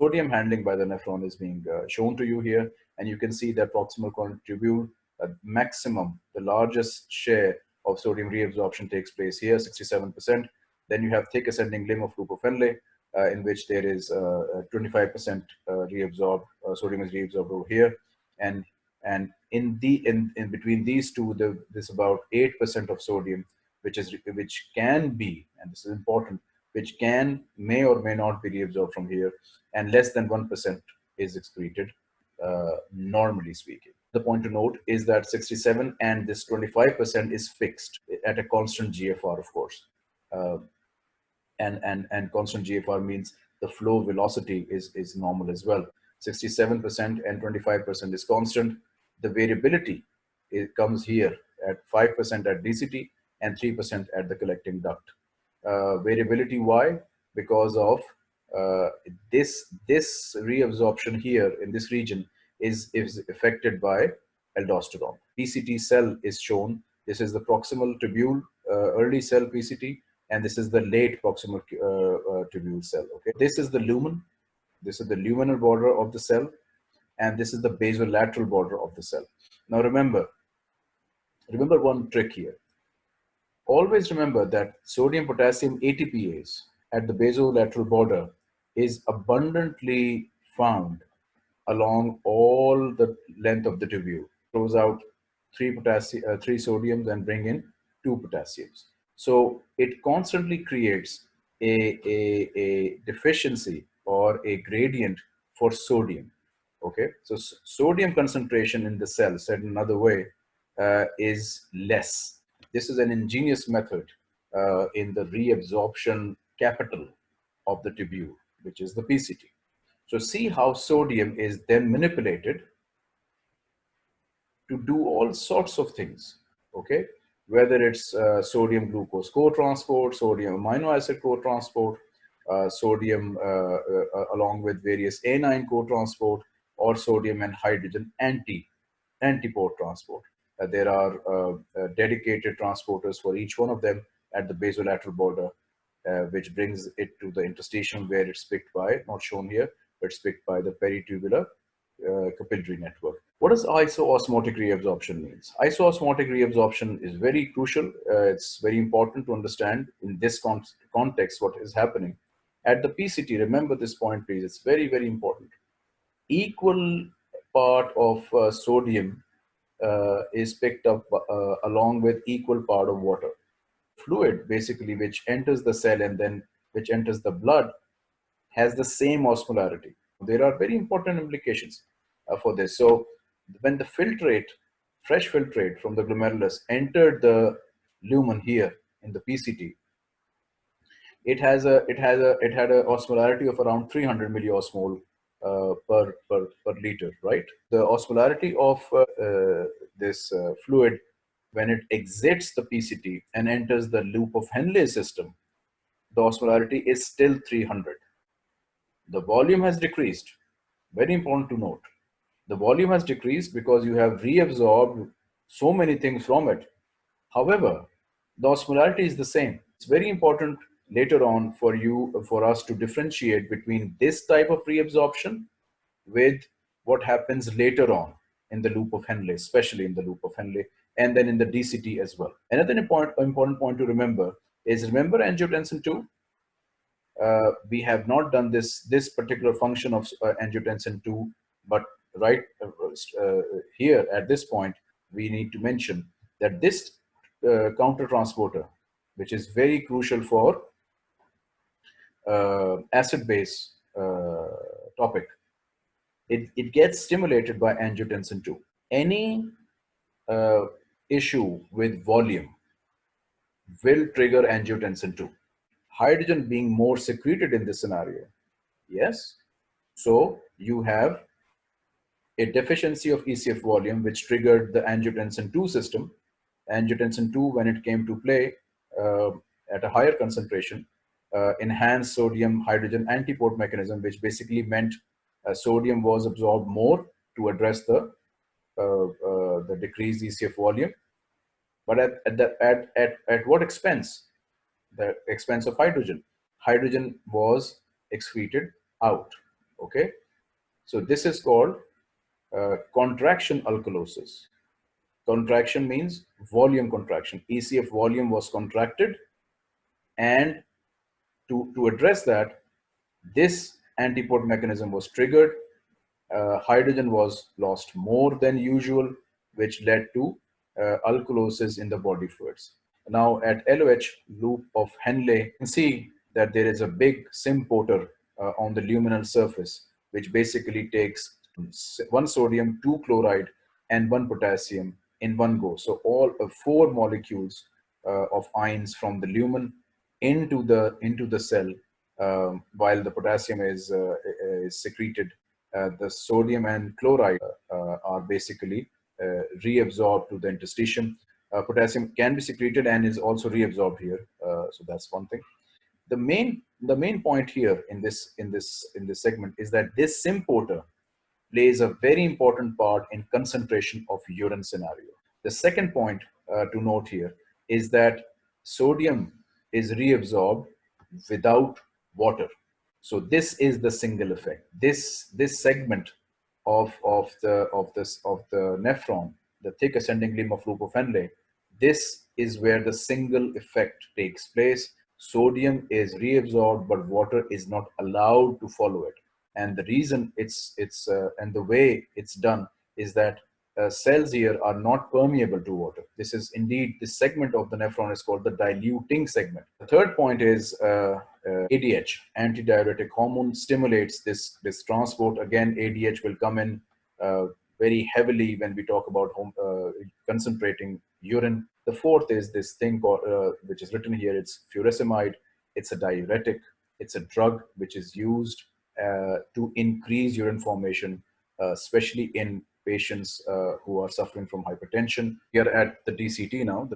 Sodium handling by the nephron is being uh, shown to you here, and you can see that proximal tubule, uh, maximum, the largest share of sodium reabsorption takes place here, 67%. Then you have thick ascending limb of loop of Henle, uh, in which there is 25% uh, uh, reabsorbed, uh, sodium is reabsorbed over here. And, and in, the, in, in between these two, the, there's about 8% of sodium, which, is, which can be, and this is important, which can, may or may not be reabsorbed from here, and less than 1% is excreted, uh, normally speaking. The point to note is that 67 and this 25% is fixed at a constant GFR, of course. Uh, and, and, and constant GFR means the flow velocity is, is normal as well. 67% and 25% is constant. The variability it comes here at 5% at DCT and 3% at the collecting duct. Uh, variability, why? Because of uh, this, this reabsorption here in this region is, is affected by aldosterone. PCT cell is shown. This is the proximal tubule, uh, early cell PCT, and this is the late proximal tubule cell. Okay, this is the lumen. This is the luminal border of the cell, and this is the basolateral border of the cell. Now remember, remember one trick here. Always remember that sodium potassium ATPase at the basolateral border is abundantly found along all the length of the tubule. Throws out three potassium, uh, three sodiums and bring in two potassiums. So it constantly creates a, a, a deficiency or a gradient for sodium. Okay, so sodium concentration in the cell, said another way, uh, is less. This is an ingenious method uh, in the reabsorption capital of the tubule, which is the PCT. So see how sodium is then manipulated to do all sorts of things, okay? whether it's uh, sodium glucose co-transport, sodium amino acid co-transport, uh, sodium uh, uh along with various anion co-transport, or sodium and hydrogen anti antiport transport. Uh, there are uh, dedicated transporters for each one of them at the basolateral border, which brings it to the interstitium where it's picked by, not shown here, but it's picked by the peritubular capillary network. What does isoosmotic reabsorption means? Isoosmotic reabsorption is very crucial. Uh, it's very important to understand in this con context what is happening. At the PCT, remember this point please, it's very, very important. Equal part of uh, sodium uh, is picked up uh, along with equal part of water. Fluid basically which enters the cell and then which enters the blood has the same osmolarity. There are very important implications uh, for this. So when the filtrate, fresh filtrate from the glomerulus entered the lumen here in the PCT, it has a it has a it had a osmolarity of around 300 milliosmol per per per liter, right? The osmolarity of uh, uh, this uh, fluid when it exits the PCT and enters the loop of Henle system, the osmolarity is still 300. The volume has decreased. Very important to note the volume has decreased because you have reabsorbed so many things from it. However, the osmolarity is the same. It's very important later on for you, for us to differentiate between this type of reabsorption with what happens later on in the loop of Henle, especially in the loop of Henle, and then in the DCT as well. Another important, important point to remember is remember angiotensin 2? Uh, we have not done this, this particular function of uh, angiotensin 2, but right uh, uh, here at this point, we need to mention that this uh, counter transporter, which is very crucial for acid base uh, topic, it, it gets stimulated by angiotensin 2. Any uh, issue with volume will trigger angiotensin 2. Hydrogen being more secreted in this scenario. Yes. So you have a deficiency of ECF volume, which triggered the angiotensin 2 system. Angiotensin 2, when it came to play uh, at a higher concentration, uh, enhanced sodium hydrogen antiport mechanism, which basically meant uh, sodium was absorbed more to address the uh, uh, the decreased ECF volume. But at, at, the, at, at, at what expense? The expense of hydrogen. Hydrogen was excreted out. Okay, so this is called uh, contraction alkalosis. Contraction means volume contraction. ECF volume was contracted and to, to address that, this antiport mechanism was triggered. Uh, hydrogen was lost more than usual, which led to uh, alkalosis in the body fluids. Now at LOH loop of Henle, you can see that there is a big symporter uh, on the luminal surface, which basically takes one sodium, two chloride, and one potassium in one go. So all uh, four molecules uh, of ions from the lumen into the into the cell, um, while the potassium is, uh, is secreted. Uh, the sodium and chloride uh, are basically reabsorbed to the interstitium. potassium can be secreted and is also reabsorbed here. so that's one thing the main the main point here in this in this in this segment is that this symporter plays a very important part in concentration of urine scenario. The second point uh, to note here is that sodium is reabsorbed without water. So this is the single effect. This this segment of of the of this of the nephron, the thick ascending limb of loop of Henle, this is where the single effect takes place sodium is reabsorbed but water is not allowed to follow it and the reason it's it's uh, and the way it's done is that uh, cells here are not permeable to water this is indeed this segment of the nephron is called the diluting segment the third point is uh, uh adh antidiuretic hormone stimulates this this transport again adh will come in uh, very heavily when we talk about home, uh, concentrating urine the fourth is this thing called, uh, which is written here, it's furosemide. It's a diuretic. It's a drug which is used uh, to increase urine formation, especially in patients uh, who are suffering from hypertension. Here at the DCT now,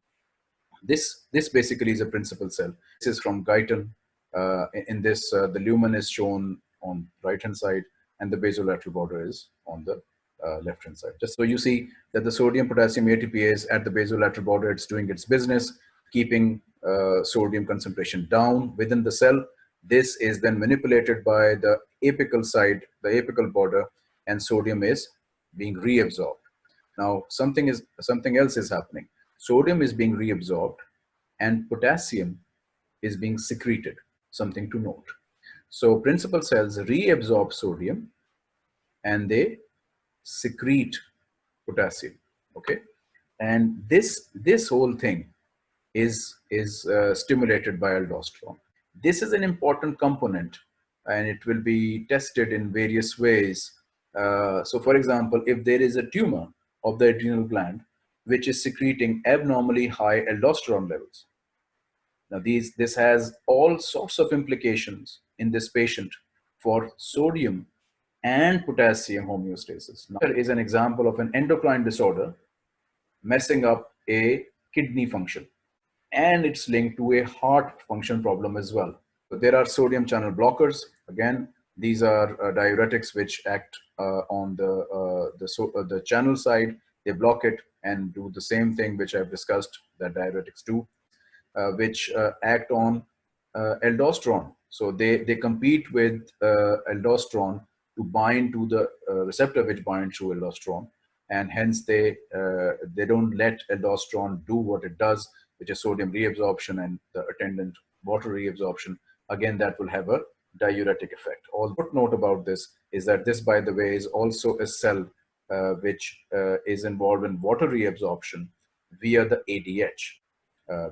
this, this basically is a principal cell. This is from Guyton. Uh, in this, uh, the lumen is shown on right-hand side and the basolateral border is on the uh, left hand side. Just so you see that the sodium potassium ATPase at the basolateral border, it's doing its business, keeping uh, sodium concentration down within the cell. This is then manipulated by the apical side, the apical border, and sodium is being reabsorbed. Now, something is something else is happening. Sodium is being reabsorbed, and potassium is being secreted. Something to note. So, principal cells reabsorb sodium, and they secrete potassium okay and this this whole thing is is uh, stimulated by aldosterone this is an important component and it will be tested in various ways uh, so for example if there is a tumor of the adrenal gland which is secreting abnormally high aldosterone levels now these this has all sorts of implications in this patient for sodium and potassium homeostasis. Now, there is an example of an endocrine disorder messing up a kidney function and it's linked to a heart function problem as well. So there are sodium channel blockers. Again, these are uh, diuretics which act on the, uh, the, so, uh, the channel side. They block it and do the same thing which I've discussed that diuretics do, uh, which uh, act on aldosterone. So they, they compete with aldosterone to bind to the uh, receptor which binds to aldosterone and hence they uh, they don't let aldosterone do what it does which is sodium reabsorption and the attendant water reabsorption again that will have a diuretic effect. All note about this is that this by the way is also a cell uh, which uh, is involved in water reabsorption via the ADH uh,